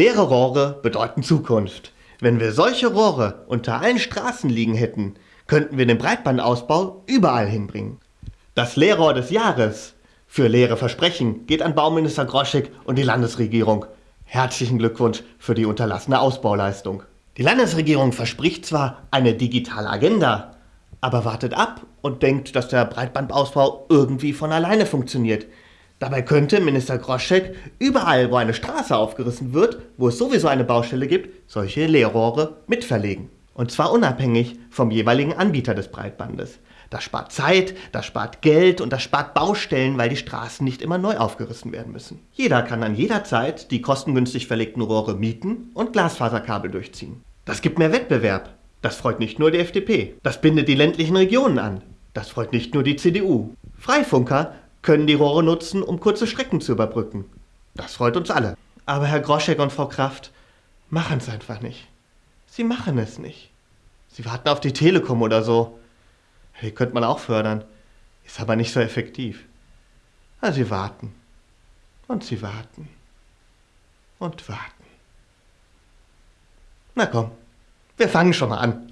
Leere Rohre bedeuten Zukunft. Wenn wir solche Rohre unter allen Straßen liegen hätten, könnten wir den Breitbandausbau überall hinbringen. Das Leerrohr des Jahres für leere Versprechen geht an Bauminister Groschek und die Landesregierung. Herzlichen Glückwunsch für die unterlassene Ausbauleistung. Die Landesregierung verspricht zwar eine digitale Agenda, aber wartet ab und denkt, dass der Breitbandausbau irgendwie von alleine funktioniert. Dabei könnte Minister Groschek überall, wo eine Straße aufgerissen wird, wo es sowieso eine Baustelle gibt, solche Leerrohre mitverlegen. Und zwar unabhängig vom jeweiligen Anbieter des Breitbandes. Das spart Zeit, das spart Geld und das spart Baustellen, weil die Straßen nicht immer neu aufgerissen werden müssen. Jeder kann an jeder Zeit die kostengünstig verlegten Rohre mieten und Glasfaserkabel durchziehen. Das gibt mehr Wettbewerb. Das freut nicht nur die FDP. Das bindet die ländlichen Regionen an. Das freut nicht nur die CDU. Freifunker können die Rohre nutzen, um kurze Strecken zu überbrücken. Das freut uns alle. Aber Herr Groschek und Frau Kraft machen es einfach nicht. Sie machen es nicht. Sie warten auf die Telekom oder so. Die könnte man auch fördern. Ist aber nicht so effektiv. Aber sie warten. Und sie warten. Und warten. Na komm, wir fangen schon mal an.